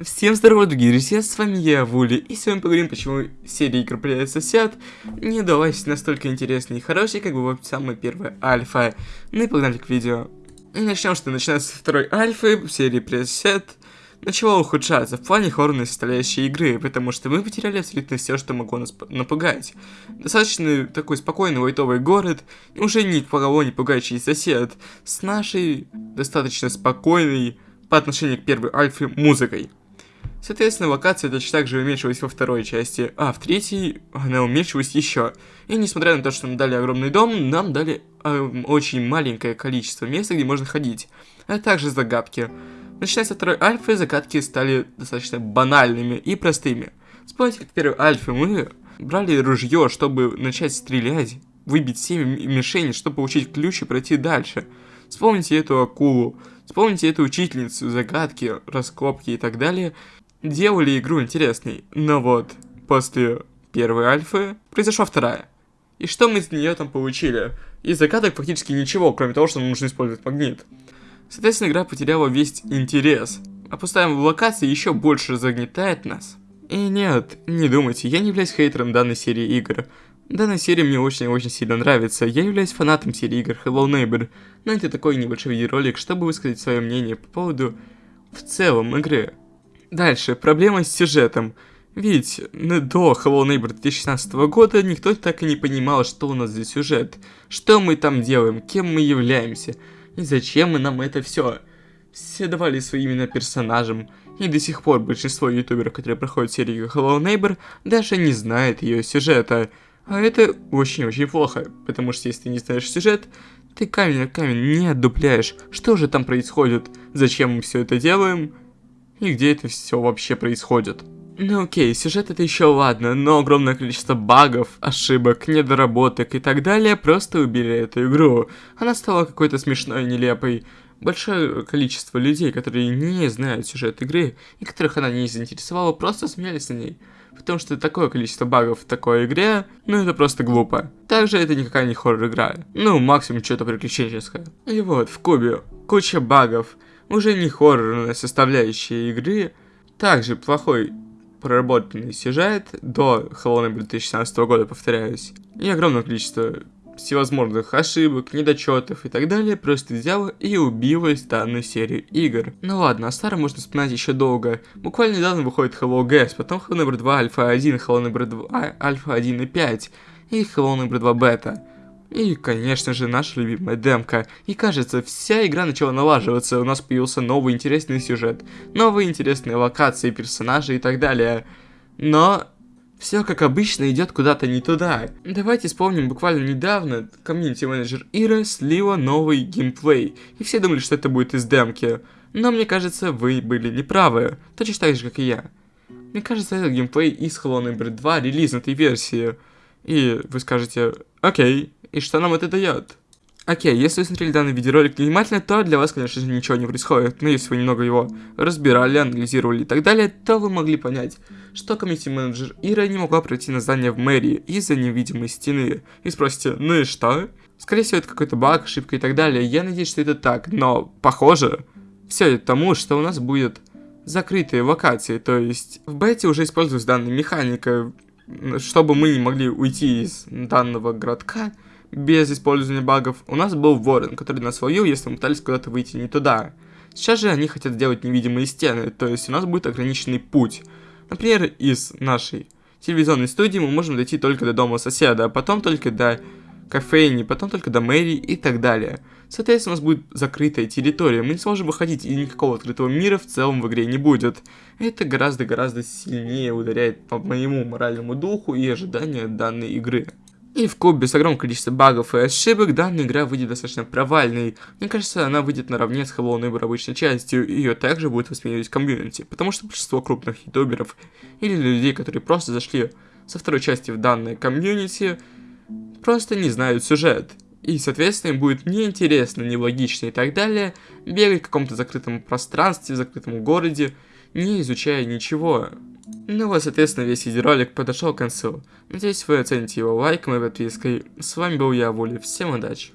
Всем здорово, дорогие друзья, с вами я, Вули, и сегодня поговорим, почему серия игр «Привет, сосед» не удалась настолько интересной и хорошей, как бы самая первая альфа. Ну и погнали к видео. И начнем, что начиная со второй альфы в серии «Привет, сосед», начало ухудшаться в плане хоррорной составляющей игры, потому что мы потеряли абсолютно все, что могло нас напугать. Достаточно такой спокойный лайтовый город, уже никого не пугающий сосед, с нашей достаточно спокойной по отношению к первой альфе музыкой. Соответственно, локация точно так же уменьшилась во второй части, а в третьей она уменьшилась еще. И несмотря на то, что нам дали огромный дом, нам дали э, очень маленькое количество места, где можно ходить, а также загадки. Начиная со второй альфы, загадки стали достаточно банальными и простыми. Вспомните, как первой альфе мы брали ружье, чтобы начать стрелять, выбить 7 мишеней, чтобы получить ключ и пройти дальше. Вспомните эту акулу, вспомните эту учительницу, загадки, раскопки и так далее, делали игру интересной. Но вот, после первой альфы произошла вторая. И что мы из нее там получили? Из загадок фактически ничего, кроме того, что нам нужно использовать магнит. Соответственно, игра потеряла весь интерес. А в локации еще больше загнетает нас. И нет, не думайте, я не являюсь хейтером данной серии игр. Данная серия мне очень-очень сильно нравится, я являюсь фанатом серии игр Hello Neighbor, но это такой небольшой видеоролик, чтобы высказать свое мнение по поводу в целом игры. Дальше, проблема с сюжетом. Ведь до Hello Neighbor 2016 года никто так и не понимал, что у нас за сюжет, что мы там делаем, кем мы являемся, и зачем мы нам это все. Все давали свои имена персонажам, и до сих пор большинство ютуберов, которые проходят серию Hello Neighbor, даже не знает ее сюжета. А это очень-очень плохо, потому что если ты не знаешь сюжет, ты камень на камень не отдупляешь, что же там происходит, зачем мы все это делаем, и где это все вообще происходит. Ну окей, сюжет это еще ладно, но огромное количество багов, ошибок, недоработок и так далее просто убили эту игру. Она стала какой-то смешной, нелепой. Большое количество людей, которые не знают сюжет игры и которых она не заинтересовала, просто смеялись на ней. Потому что такое количество багов в такой игре, ну это просто глупо. Также это никакая не хоррор-игра. Ну, максимум что-то приключенческое. И вот, в кубе куча багов уже не хоррорная составляющая игры, также плохой проработанный сюжет до Neighbor 2016 года, повторяюсь, и огромное количество всевозможных ошибок, недочетов и так далее просто взяла и убилась данную серию игр. Ну ладно, о старом можно вспоминать еще долго. Буквально недавно выходит Hello Gas, потом Hello Neighbor 2 Alpha 1, Hello Neighbor 2 Alpha 1 и 5 и Hello Neighbor 2 Beta. И, конечно же, наша любимая демка. И кажется, вся игра начала налаживаться, у нас появился новый интересный сюжет, новые интересные локации, персонажи и так далее. Но все, как обычно, идет куда-то не туда. Давайте вспомним, буквально недавно комьюнити-менеджер Ира слила новый геймплей, и все думали, что это будет из демки. Но мне кажется, вы были неправы, точно так же, как и я. Мне кажется, это геймплей из Hello Neighbor 2 релизной версии. И вы скажете, окей, и что нам это дает? Окей, если вы смотрели данный видеоролик внимательно, то для вас, конечно же, ничего не происходит. Но если вы немного его разбирали, анализировали и так далее, то вы могли понять, что комьюнити-менеджер Ира не могла пройти на здание в мэрии из-за невидимой стены. И спросите, ну и что? Скорее всего, это какой-то баг, ошибка и так далее. Я надеюсь, что это так, но похоже, все это тому, что у нас будет закрытые локации. То есть в бете уже используется данная механика, чтобы мы не могли уйти из данного городка без использования багов, у нас был Ворон, который нас ловил, если мы пытались куда-то выйти не туда. Сейчас же они хотят сделать невидимые стены, то есть у нас будет ограниченный путь. Например, из нашей телевизионной студии мы можем дойти только до дома соседа, а потом только до кофейни, потом только до мэрии и так далее. Соответственно, у нас будет закрытая территория, мы не сможем выходить, и никакого открытого мира в целом в игре не будет. Это гораздо-гораздо сильнее ударяет по моему моральному духу и ожиданию данной игры. И в кубе с огромным количеством багов и ошибок данная игра выйдет достаточно провальной. Мне кажется, она выйдет наравне с Hello Neighbor обычной частью, и ее также будет воспринимать комьюнити, потому что большинство крупных ютуберов или людей, которые просто зашли со второй части в данное комьюнити, просто не знают сюжет. И, соответственно, им будет неинтересно, нелогично и так далее бегать в каком-то закрытом пространстве, в закрытом городе, не изучая ничего. Ну вот, соответственно, весь видеоролик подошел к концу. Надеюсь, вы оцените его лайком и подпиской. С вами был я, Вули. Всем удачи!